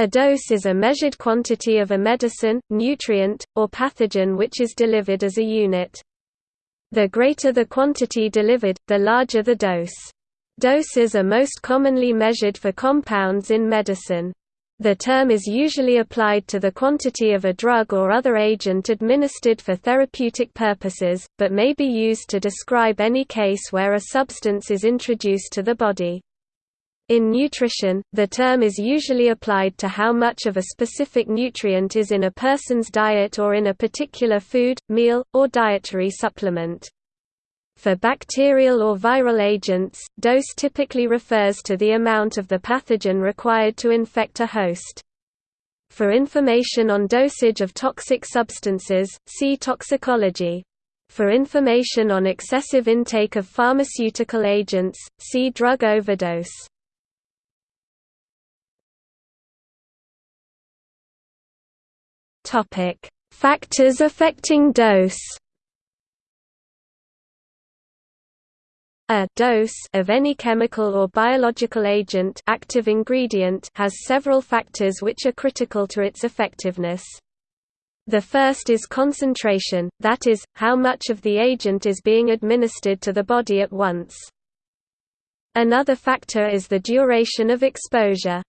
A dose is a measured quantity of a medicine, nutrient, or pathogen which is delivered as a unit. The greater the quantity delivered, the larger the dose. Doses are most commonly measured for compounds in medicine. The term is usually applied to the quantity of a drug or other agent administered for therapeutic purposes, but may be used to describe any case where a substance is introduced to the body. In nutrition, the term is usually applied to how much of a specific nutrient is in a person's diet or in a particular food, meal, or dietary supplement. For bacterial or viral agents, dose typically refers to the amount of the pathogen required to infect a host. For information on dosage of toxic substances, see toxicology. For information on excessive intake of pharmaceutical agents, see drug overdose. Topic: Factors affecting dose. A dose of any chemical or biological agent active ingredient has several factors which are critical to its effectiveness. The first is concentration, that is, how much of the agent is being administered to the body at once. Another factor is the duration of exposure.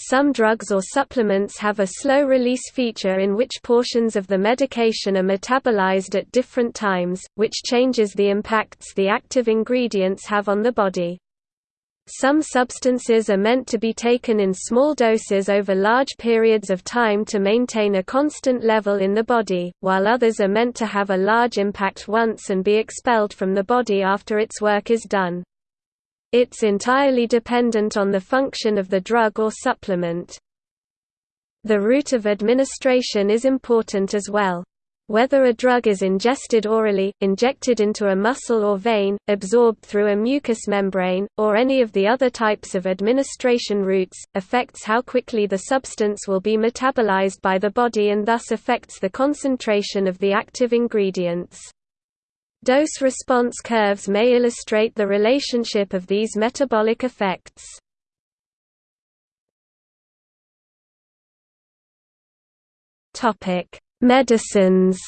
Some drugs or supplements have a slow-release feature in which portions of the medication are metabolized at different times, which changes the impacts the active ingredients have on the body. Some substances are meant to be taken in small doses over large periods of time to maintain a constant level in the body, while others are meant to have a large impact once and be expelled from the body after its work is done. It's entirely dependent on the function of the drug or supplement. The route of administration is important as well. Whether a drug is ingested orally, injected into a muscle or vein, absorbed through a mucous membrane, or any of the other types of administration routes, affects how quickly the substance will be metabolized by the body and thus affects the concentration of the active ingredients. Dose-response curves may illustrate the relationship of these metabolic effects. Medicines.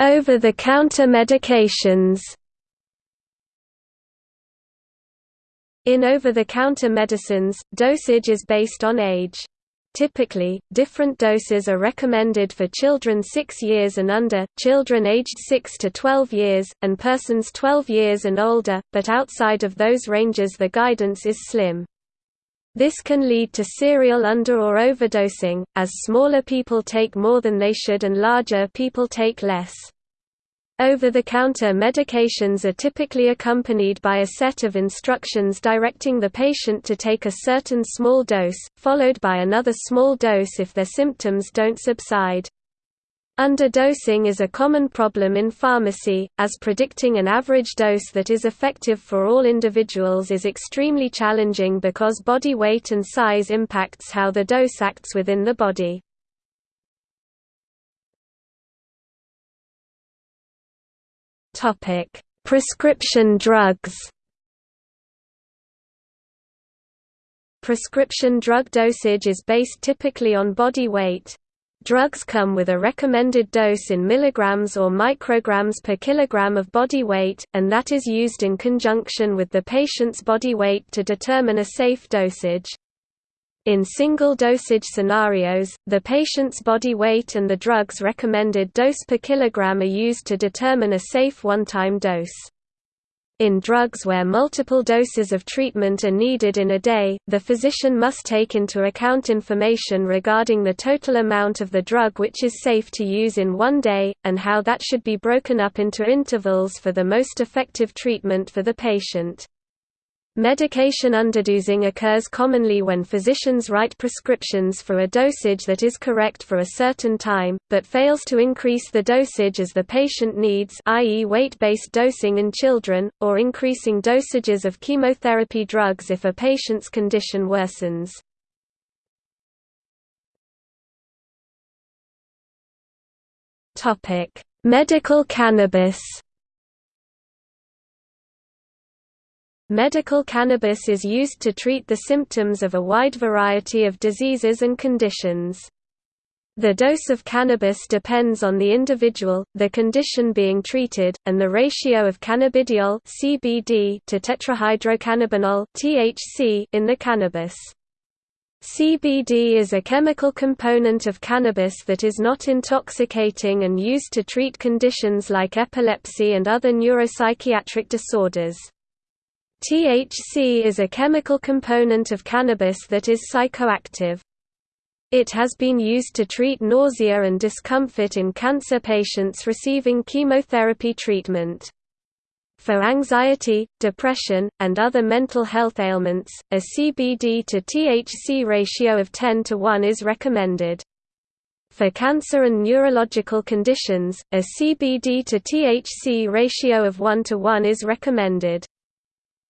Over-the-counter medications. In over-the-counter medicines, dosage is based on age. Typically, different doses are recommended for children 6 years and under, children aged 6 to 12 years, and persons 12 years and older, but outside of those ranges the guidance is slim. This can lead to serial under- or overdosing, as smaller people take more than they should and larger people take less. Over-the-counter medications are typically accompanied by a set of instructions directing the patient to take a certain small dose, followed by another small dose if their symptoms don't subside. Underdosing is a common problem in pharmacy, as predicting an average dose that is effective for all individuals is extremely challenging because body weight and size impacts how the dose acts within the body. Topic: Prescription drugs. Prescription drug dosage is based typically on body weight. Drugs come with a recommended dose in milligrams or micrograms per kilogram of body weight, and that is used in conjunction with the patient's body weight to determine a safe dosage. In single-dosage scenarios, the patient's body weight and the drug's recommended dose per kilogram are used to determine a safe one-time dose. In drugs where multiple doses of treatment are needed in a day, the physician must take into account information regarding the total amount of the drug which is safe to use in one day, and how that should be broken up into intervals for the most effective treatment for the patient. Medication underdosing occurs commonly when physicians write prescriptions for a dosage that is correct for a certain time, but fails to increase the dosage as the patient needs i.e. weight-based dosing in children, or increasing dosages of chemotherapy drugs if a patient's condition worsens. Medical cannabis Medical cannabis is used to treat the symptoms of a wide variety of diseases and conditions. The dose of cannabis depends on the individual, the condition being treated, and the ratio of cannabidiol (CBD) to tetrahydrocannabinol (THC) in the cannabis. CBD is a chemical component of cannabis that is not intoxicating and used to treat conditions like epilepsy and other neuropsychiatric disorders. THC is a chemical component of cannabis that is psychoactive. It has been used to treat nausea and discomfort in cancer patients receiving chemotherapy treatment. For anxiety, depression, and other mental health ailments, a CBD to THC ratio of 10 to 1 is recommended. For cancer and neurological conditions, a CBD to THC ratio of 1 to 1 is recommended.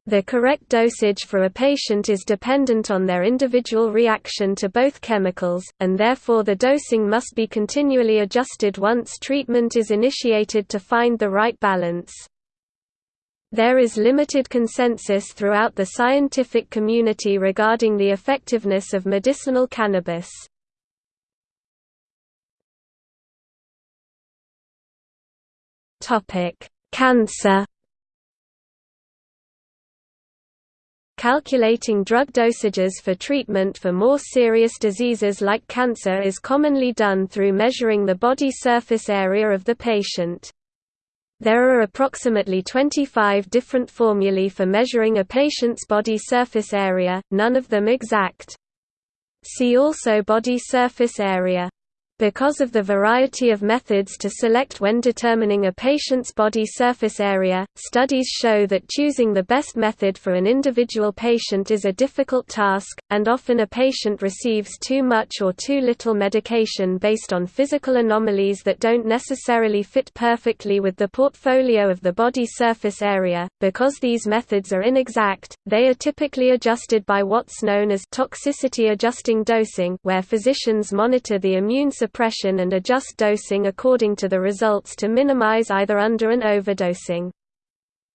The correct dosage for a patient is dependent on their individual reaction to both chemicals, and therefore the dosing must be continually adjusted once treatment is initiated to find the right balance. There is limited consensus throughout the scientific community regarding the effectiveness of medicinal cannabis. Cancer Calculating drug dosages for treatment for more serious diseases like cancer is commonly done through measuring the body surface area of the patient. There are approximately 25 different formulae for measuring a patient's body surface area, none of them exact. See also body surface area. Because of the variety of methods to select when determining a patient's body surface area, studies show that choosing the best method for an individual patient is a difficult task, and often a patient receives too much or too little medication based on physical anomalies that don't necessarily fit perfectly with the portfolio of the body surface area. Because these methods are inexact, they are typically adjusted by what's known as toxicity adjusting dosing, where physicians monitor the immune suppression and adjust dosing according to the results to minimize either under- and overdosing.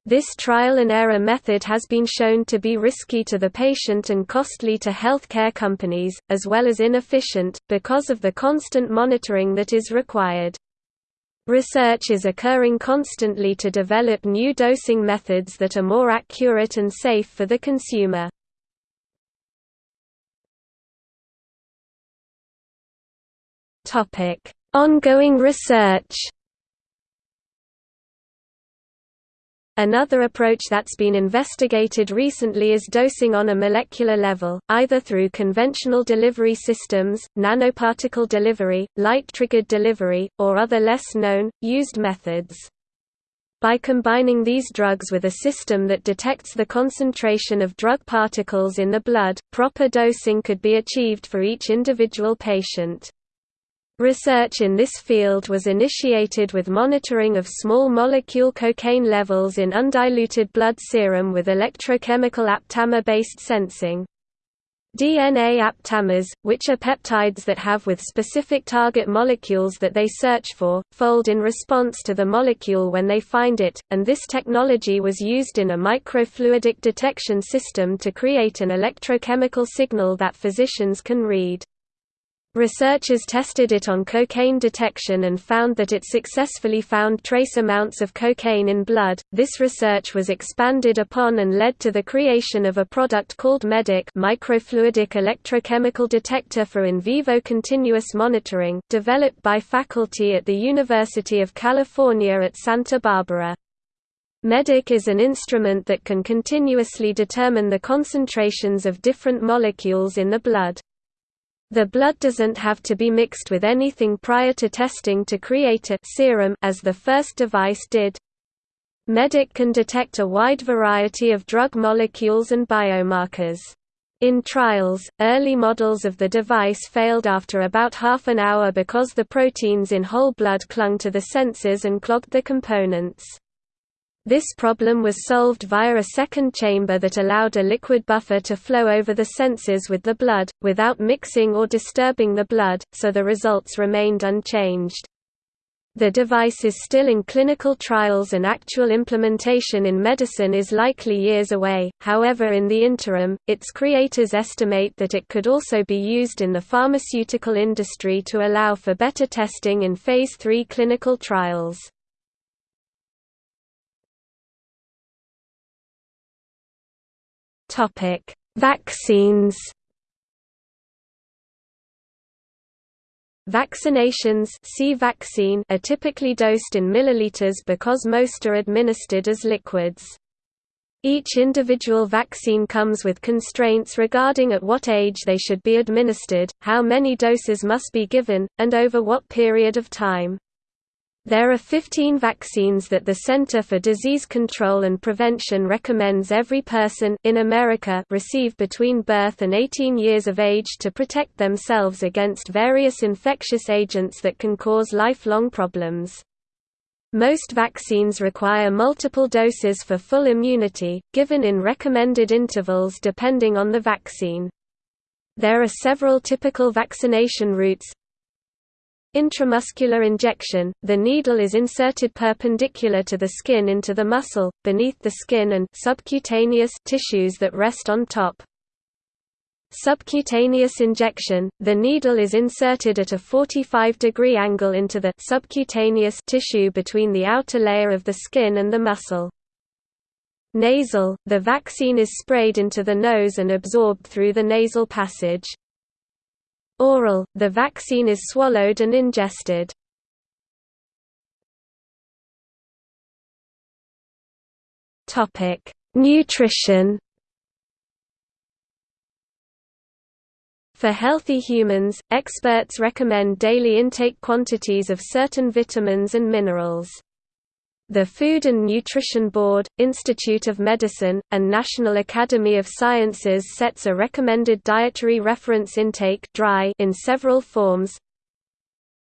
This trial and error method has been shown to be risky to the patient and costly to healthcare companies, as well as inefficient, because of the constant monitoring that is required. Research is occurring constantly to develop new dosing methods that are more accurate and safe for the consumer. Topic: Ongoing research. Another approach that's been investigated recently is dosing on a molecular level, either through conventional delivery systems, nanoparticle delivery, light-triggered delivery, or other less known, used methods. By combining these drugs with a system that detects the concentration of drug particles in the blood, proper dosing could be achieved for each individual patient. Research in this field was initiated with monitoring of small molecule cocaine levels in undiluted blood serum with electrochemical aptamer-based sensing. DNA aptamers, which are peptides that have with specific target molecules that they search for, fold in response to the molecule when they find it, and this technology was used in a microfluidic detection system to create an electrochemical signal that physicians can read. Researchers tested it on cocaine detection and found that it successfully found trace amounts of cocaine in blood. This research was expanded upon and led to the creation of a product called MEDIC, microfluidic electrochemical detector for in vivo continuous monitoring, developed by faculty at the University of California at Santa Barbara. MEDIC is an instrument that can continuously determine the concentrations of different molecules in the blood. The blood doesn't have to be mixed with anything prior to testing to create a serum as the first device did. MEDIC can detect a wide variety of drug molecules and biomarkers. In trials, early models of the device failed after about half an hour because the proteins in whole blood clung to the sensors and clogged the components. This problem was solved via a second chamber that allowed a liquid buffer to flow over the sensors with the blood, without mixing or disturbing the blood, so the results remained unchanged. The device is still in clinical trials and actual implementation in medicine is likely years away, however in the interim, its creators estimate that it could also be used in the pharmaceutical industry to allow for better testing in Phase 3 clinical trials. Vaccines Vaccinations see vaccine are typically dosed in milliliters because most are administered as liquids. Each individual vaccine comes with constraints regarding at what age they should be administered, how many doses must be given, and over what period of time. There are 15 vaccines that the Center for Disease Control and Prevention recommends every person in America receive between birth and 18 years of age to protect themselves against various infectious agents that can cause lifelong problems. Most vaccines require multiple doses for full immunity, given in recommended intervals depending on the vaccine. There are several typical vaccination routes, Intramuscular injection – The needle is inserted perpendicular to the skin into the muscle, beneath the skin and subcutaneous tissues that rest on top. Subcutaneous injection – The needle is inserted at a 45-degree angle into the subcutaneous tissue between the outer layer of the skin and the muscle. Nasal – The vaccine is sprayed into the nose and absorbed through the nasal passage. Oral, the vaccine is swallowed and ingested. Nutrition For healthy humans, experts recommend daily intake quantities of certain vitamins and minerals. The Food and Nutrition Board, Institute of Medicine, and National Academy of Sciences sets a recommended dietary reference intake in several forms.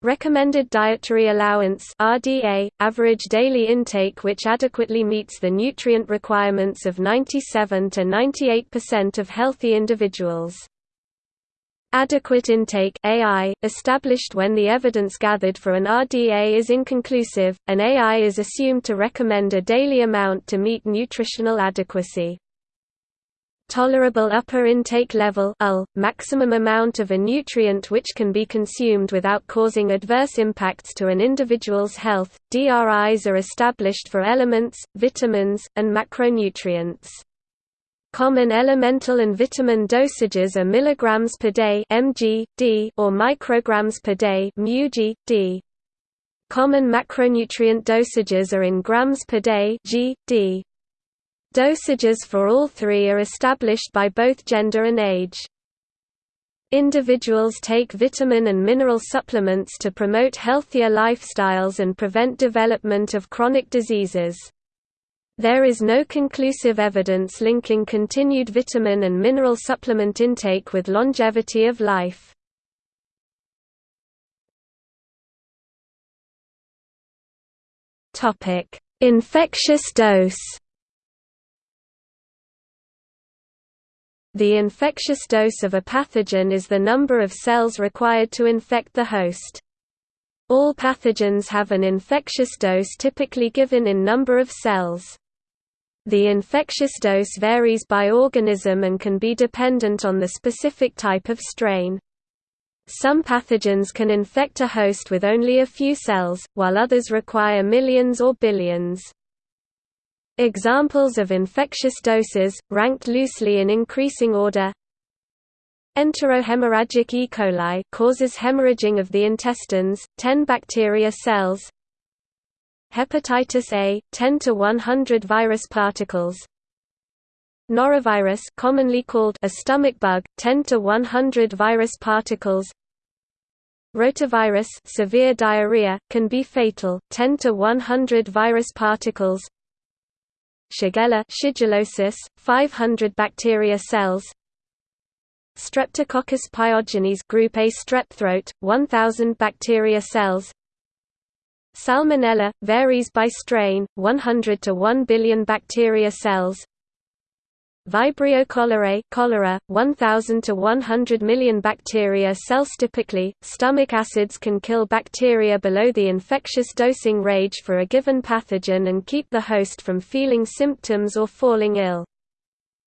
Recommended Dietary Allowance RDA, average daily intake which adequately meets the nutrient requirements of 97 to 98% of healthy individuals. Adequate intake AI, established when the evidence gathered for an RDA is inconclusive, an AI is assumed to recommend a daily amount to meet nutritional adequacy. Tolerable upper intake level UL, maximum amount of a nutrient which can be consumed without causing adverse impacts to an individual's health. DRIs are established for elements, vitamins, and macronutrients. Common elemental and vitamin dosages are milligrams per day mg, d or micrograms per day μg, d. Common macronutrient dosages are in grams per day g, d. Dosages for all three are established by both gender and age. Individuals take vitamin and mineral supplements to promote healthier lifestyles and prevent development of chronic diseases. There is no conclusive evidence linking continued vitamin and mineral supplement intake with longevity of life. Infectious dose The infectious dose of a pathogen is the number of cells required to infect the host. All pathogens have an infectious dose typically given in number of cells. The infectious dose varies by organism and can be dependent on the specific type of strain. Some pathogens can infect a host with only a few cells, while others require millions or billions. Examples of infectious doses, ranked loosely in increasing order Enterohemorrhagic E. coli causes hemorrhaging of the intestines, 10 bacteria cells Hepatitis A, 10 to 100 virus particles. Norovirus, commonly called a stomach bug, 10 to 100 virus particles. Rotavirus, severe diarrhea, can be fatal, 10 to 100 virus particles. Shigella, shigellosis, 500 bacteria cells. Streptococcus pyogenes group A strep throat, 1000 bacteria cells. Salmonella, varies by strain, 100 to 1 billion bacteria cells Vibrio cholerae cholera, 1,000 to 100 million bacteria cells typically, stomach acids can kill bacteria below the infectious dosing range for a given pathogen and keep the host from feeling symptoms or falling ill.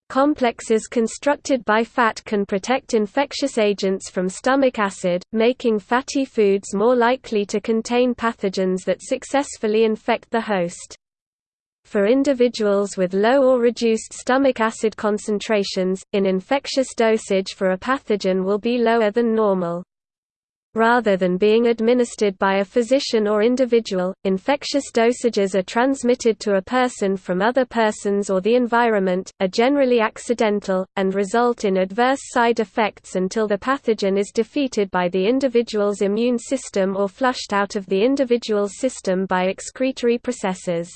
Complexes constructed by fat can protect infectious agents from stomach acid, making fatty foods more likely to contain pathogens that successfully infect the host. For individuals with low or reduced stomach acid concentrations, an infectious dosage for a pathogen will be lower than normal. Rather than being administered by a physician or individual, infectious dosages are transmitted to a person from other persons or the environment, are generally accidental, and result in adverse side effects until the pathogen is defeated by the individual's immune system or flushed out of the individual's system by excretory processes.